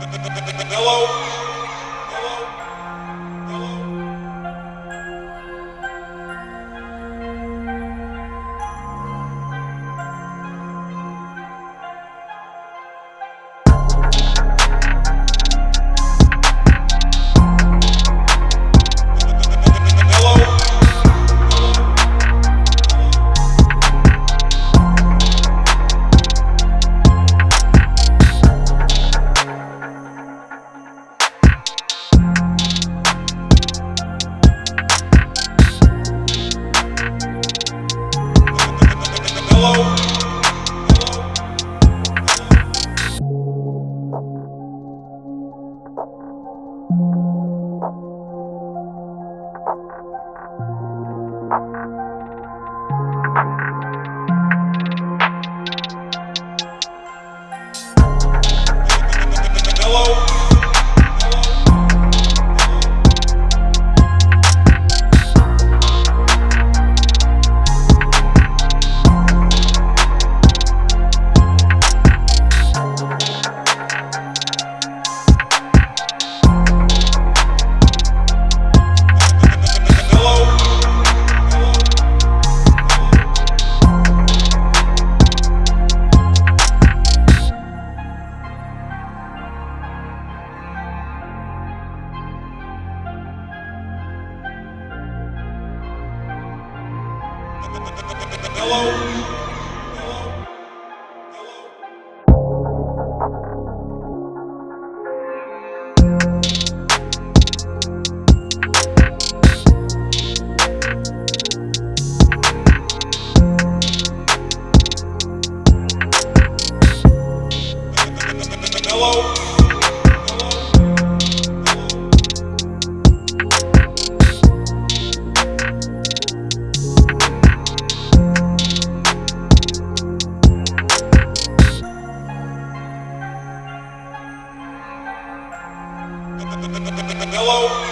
Hello? Hello? Hello? Hello?